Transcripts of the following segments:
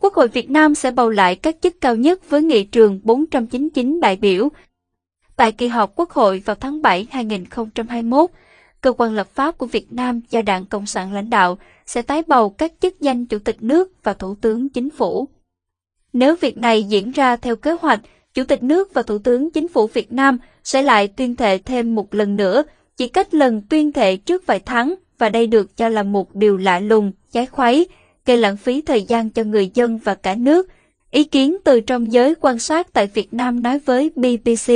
Quốc hội Việt Nam sẽ bầu lại các chức cao nhất với nghị trường 499 đại biểu. Tại kỳ họp Quốc hội vào tháng 7 2021, cơ quan lập pháp của Việt Nam do Đảng Cộng sản lãnh đạo sẽ tái bầu các chức danh Chủ tịch nước và Thủ tướng Chính phủ. Nếu việc này diễn ra theo kế hoạch, Chủ tịch nước và Thủ tướng Chính phủ Việt Nam sẽ lại tuyên thệ thêm một lần nữa, chỉ cách lần tuyên thệ trước vài tháng, và đây được cho là một điều lạ lùng, trái khuấy, gây lãng phí thời gian cho người dân và cả nước. Ý kiến từ trong giới quan sát tại Việt Nam nói với BBC.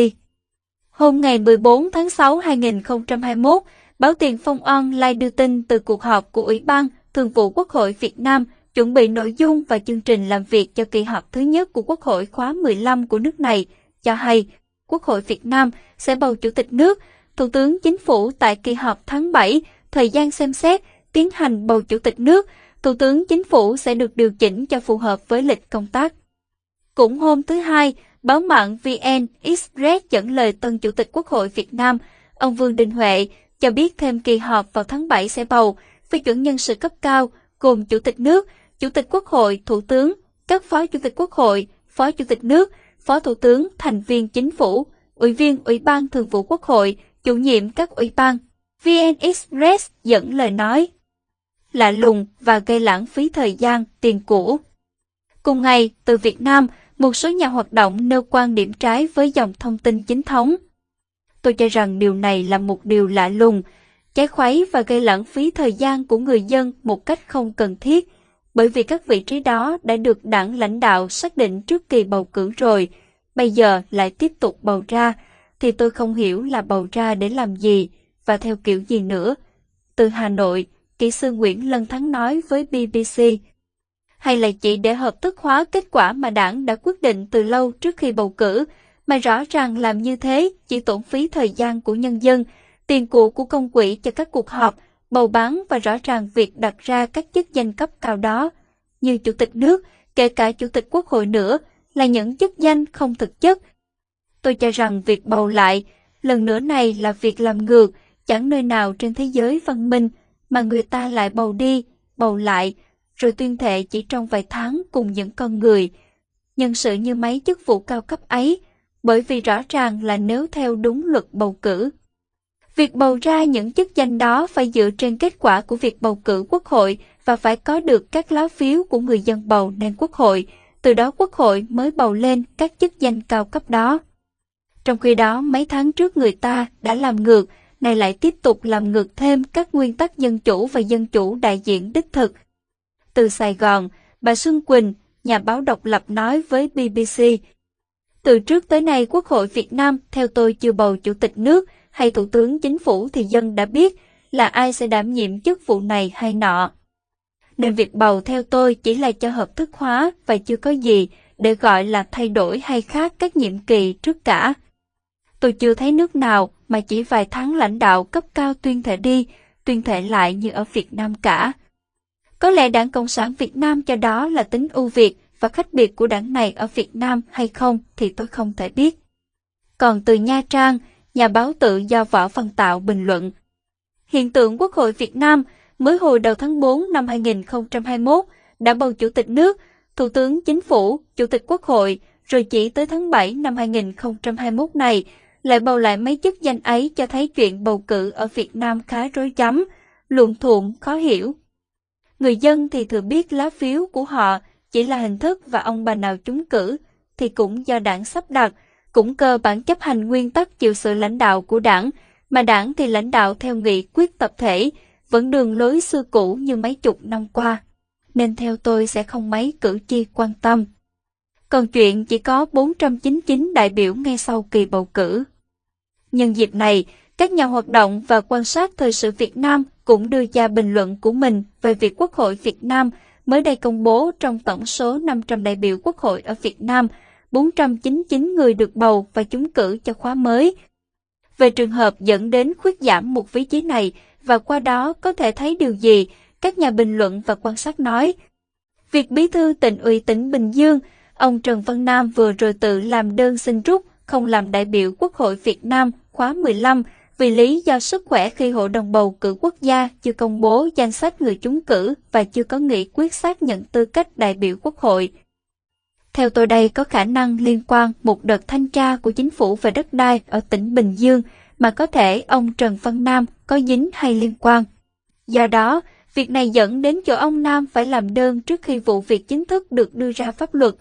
Hôm ngày 14 tháng 6 2021, báo Tiền Phong Online đưa tin từ cuộc họp của Ủy ban Thường vụ Quốc hội Việt Nam chuẩn bị nội dung và chương trình làm việc cho kỳ họp thứ nhất của Quốc hội khóa 15 của nước này, cho hay Quốc hội Việt Nam sẽ bầu Chủ tịch nước, Thủ tướng Chính phủ tại kỳ họp tháng 7, thời gian xem xét, tiến hành bầu Chủ tịch nước, Thủ tướng Chính phủ sẽ được điều chỉnh cho phù hợp với lịch công tác. Cũng hôm thứ Hai, báo mạng VN Express dẫn lời tân Chủ tịch Quốc hội Việt Nam, ông Vương Đình Huệ, cho biết thêm kỳ họp vào tháng 7 sẽ bầu, phê chuẩn nhân sự cấp cao, gồm Chủ tịch nước, Chủ tịch Quốc hội, Thủ tướng, các Phó Chủ tịch Quốc hội, Phó Chủ tịch nước, Phó Thủ tướng, thành viên chính phủ, Ủy viên Ủy ban Thường vụ Quốc hội, chủ nhiệm các ủy ban. VN Express dẫn lời nói lạ lùng và gây lãng phí thời gian, tiền cũ. Cùng ngày, từ Việt Nam, một số nhà hoạt động nêu quan điểm trái với dòng thông tin chính thống. Tôi cho rằng điều này là một điều lạ lùng, trái khuấy và gây lãng phí thời gian của người dân một cách không cần thiết, bởi vì các vị trí đó đã được đảng lãnh đạo xác định trước kỳ bầu cử rồi, bây giờ lại tiếp tục bầu ra, thì tôi không hiểu là bầu ra để làm gì và theo kiểu gì nữa. Từ Hà Nội, kỹ sư Nguyễn Lân Thắng nói với BBC. Hay là chỉ để hợp thức hóa kết quả mà đảng đã quyết định từ lâu trước khi bầu cử, mà rõ ràng làm như thế chỉ tổn phí thời gian của nhân dân, tiền của của công quỹ cho các cuộc họp, bầu bán và rõ ràng việc đặt ra các chức danh cấp cao đó, như Chủ tịch nước, kể cả Chủ tịch Quốc hội nữa, là những chức danh không thực chất. Tôi cho rằng việc bầu lại, lần nữa này là việc làm ngược, chẳng nơi nào trên thế giới văn minh mà người ta lại bầu đi, bầu lại, rồi tuyên thệ chỉ trong vài tháng cùng những con người. Nhân sự như mấy chức vụ cao cấp ấy, bởi vì rõ ràng là nếu theo đúng luật bầu cử. Việc bầu ra những chức danh đó phải dựa trên kết quả của việc bầu cử quốc hội và phải có được các lá phiếu của người dân bầu nên quốc hội, từ đó quốc hội mới bầu lên các chức danh cao cấp đó. Trong khi đó, mấy tháng trước người ta đã làm ngược, này lại tiếp tục làm ngược thêm các nguyên tắc dân chủ và dân chủ đại diện đích thực. Từ Sài Gòn, bà Xuân Quỳnh, nhà báo độc lập nói với BBC, từ trước tới nay Quốc hội Việt Nam theo tôi chưa bầu Chủ tịch nước hay Thủ tướng Chính phủ thì dân đã biết là ai sẽ đảm nhiệm chức vụ này hay nọ. Nên việc bầu theo tôi chỉ là cho hợp thức hóa và chưa có gì để gọi là thay đổi hay khác các nhiệm kỳ trước cả. Tôi chưa thấy nước nào mà chỉ vài tháng lãnh đạo cấp cao tuyên thệ đi, tuyên thệ lại như ở Việt Nam cả. Có lẽ Đảng Cộng sản Việt Nam cho đó là tính ưu việt và khác biệt của đảng này ở Việt Nam hay không thì tôi không thể biết. Còn từ Nha Trang, nhà báo tự do Võ Văn Tạo bình luận. Hiện tượng Quốc hội Việt Nam mới hồi đầu tháng 4 năm 2021 đã bầu Chủ tịch nước, Thủ tướng Chính phủ, Chủ tịch Quốc hội, rồi chỉ tới tháng 7 năm 2021 này lại bầu lại mấy chức danh ấy cho thấy chuyện bầu cử ở Việt Nam khá rối rắm, luộn thuộn, khó hiểu. Người dân thì thừa biết lá phiếu của họ chỉ là hình thức và ông bà nào trúng cử thì cũng do đảng sắp đặt, cũng cơ bản chấp hành nguyên tắc chịu sự lãnh đạo của đảng, mà đảng thì lãnh đạo theo nghị quyết tập thể, vẫn đường lối xưa cũ như mấy chục năm qua. Nên theo tôi sẽ không mấy cử tri quan tâm. Còn chuyện chỉ có 499 đại biểu ngay sau kỳ bầu cử. Nhân dịp này, các nhà hoạt động và quan sát thời sự Việt Nam cũng đưa ra bình luận của mình về việc Quốc hội Việt Nam mới đây công bố trong tổng số 500 đại biểu Quốc hội ở Việt Nam, 499 người được bầu và trúng cử cho khóa mới. Về trường hợp dẫn đến khuyết giảm một vị trí này và qua đó có thể thấy điều gì, các nhà bình luận và quan sát nói. Việc bí thư tỉnh ủy tỉnh Bình Dương, ông Trần Văn Nam vừa rồi tự làm đơn xin rút không làm đại biểu Quốc hội Việt Nam khóa 15 vì lý do sức khỏe khi Hội đồng bầu cử quốc gia chưa công bố danh sách người trúng cử và chưa có nghị quyết xác nhận tư cách đại biểu quốc hội. Theo tôi đây có khả năng liên quan một đợt thanh tra của chính phủ về đất đai ở tỉnh Bình Dương mà có thể ông Trần Văn Nam có dính hay liên quan. Do đó, việc này dẫn đến chỗ ông Nam phải làm đơn trước khi vụ việc chính thức được đưa ra pháp luật.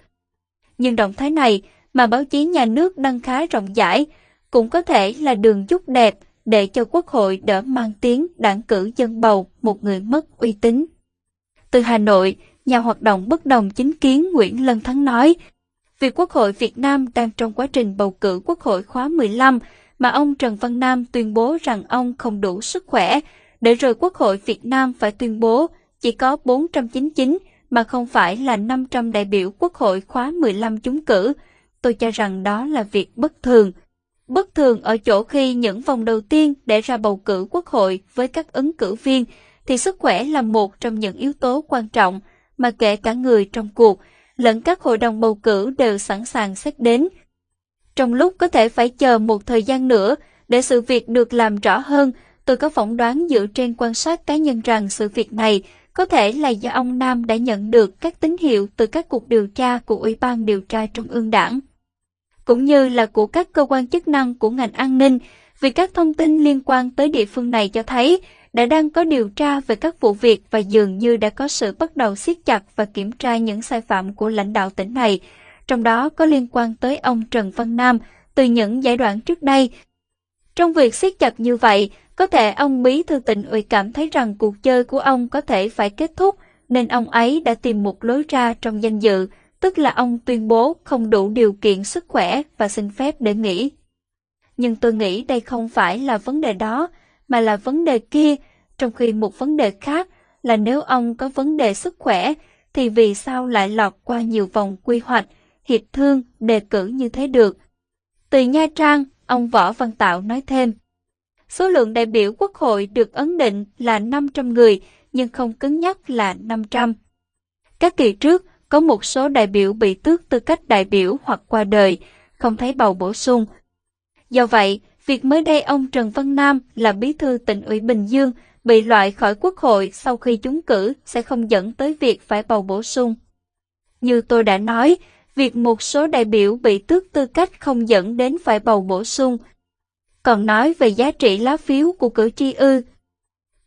Nhưng động thái này mà báo chí nhà nước đăng khá rộng rãi cũng có thể là đường chút đẹp để cho Quốc hội đỡ mang tiếng đảng cử dân bầu một người mất uy tín. Từ Hà Nội, nhà hoạt động bất đồng chính kiến Nguyễn Lân Thắng nói, việc Quốc hội Việt Nam đang trong quá trình bầu cử Quốc hội khóa 15 mà ông Trần Văn Nam tuyên bố rằng ông không đủ sức khỏe, để rồi Quốc hội Việt Nam phải tuyên bố chỉ có 499 mà không phải là 500 đại biểu Quốc hội khóa 15 chúng cử. Tôi cho rằng đó là việc bất thường. Bất thường ở chỗ khi những vòng đầu tiên để ra bầu cử Quốc hội với các ứng cử viên thì sức khỏe là một trong những yếu tố quan trọng mà kể cả người trong cuộc lẫn các hội đồng bầu cử đều sẵn sàng xét đến. Trong lúc có thể phải chờ một thời gian nữa để sự việc được làm rõ hơn, tôi có phỏng đoán dựa trên quan sát cá nhân rằng sự việc này có thể là do ông Nam đã nhận được các tín hiệu từ các cuộc điều tra của Ủy ban điều tra Trung ương Đảng, cũng như là của các cơ quan chức năng của ngành an ninh, vì các thông tin liên quan tới địa phương này cho thấy đã đang có điều tra về các vụ việc và dường như đã có sự bắt đầu siết chặt và kiểm tra những sai phạm của lãnh đạo tỉnh này, trong đó có liên quan tới ông Trần Văn Nam từ những giai đoạn trước đây. Trong việc siết chặt như vậy, có thể ông bí thư tỉnh ủy cảm thấy rằng cuộc chơi của ông có thể phải kết thúc, nên ông ấy đã tìm một lối ra trong danh dự, tức là ông tuyên bố không đủ điều kiện sức khỏe và xin phép để nghỉ. Nhưng tôi nghĩ đây không phải là vấn đề đó, mà là vấn đề kia, trong khi một vấn đề khác là nếu ông có vấn đề sức khỏe, thì vì sao lại lọt qua nhiều vòng quy hoạch, hiệp thương, đề cử như thế được. Từ Nha Trang, ông Võ Văn Tạo nói thêm, số lượng đại biểu quốc hội được ấn định là 500 người, nhưng không cứng nhắc là 500. Các kỳ trước, có một số đại biểu bị tước tư cách đại biểu hoặc qua đời, không thấy bầu bổ sung. Do vậy, việc mới đây ông Trần Văn Nam là bí thư tỉnh ủy Bình Dương bị loại khỏi quốc hội sau khi chúng cử sẽ không dẫn tới việc phải bầu bổ sung. Như tôi đã nói, việc một số đại biểu bị tước tư cách không dẫn đến phải bầu bổ sung. Còn nói về giá trị lá phiếu của cử tri ư.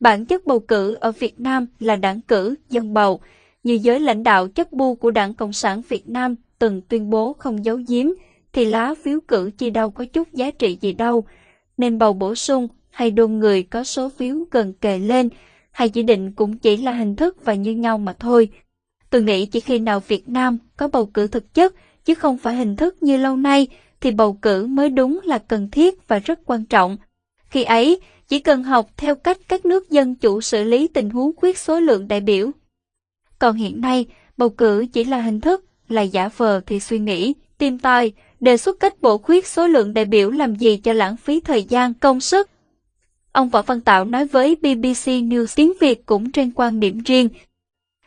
Bản chất bầu cử ở Việt Nam là đảng cử, dân bầu, như giới lãnh đạo chất bu của Đảng Cộng sản Việt Nam từng tuyên bố không giấu giếm, thì lá phiếu cử chi đâu có chút giá trị gì đâu, nên bầu bổ sung hay đôn người có số phiếu gần kề lên, hay chỉ định cũng chỉ là hình thức và như nhau mà thôi. Tôi nghĩ chỉ khi nào Việt Nam có bầu cử thực chất, chứ không phải hình thức như lâu nay, thì bầu cử mới đúng là cần thiết và rất quan trọng. Khi ấy, chỉ cần học theo cách các nước dân chủ xử lý tình huống quyết số lượng đại biểu. Còn hiện nay, bầu cử chỉ là hình thức, là giả vờ thì suy nghĩ, tìm tòi, đề xuất cách bổ khuyết số lượng đại biểu làm gì cho lãng phí thời gian, công sức. Ông Võ Văn Tạo nói với BBC News tiếng Việt cũng trên quan điểm riêng.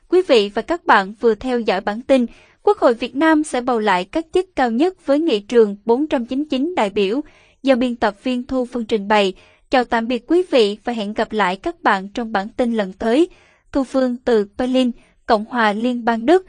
Quý vị và các bạn vừa theo dõi bản tin, Quốc hội Việt Nam sẽ bầu lại các chức cao nhất với nghị trường 499 đại biểu do biên tập viên Thu Phương trình bày. Chào tạm biệt quý vị và hẹn gặp lại các bạn trong bản tin lần tới. Thu Phương từ Berlin, Cộng hòa Liên bang Đức.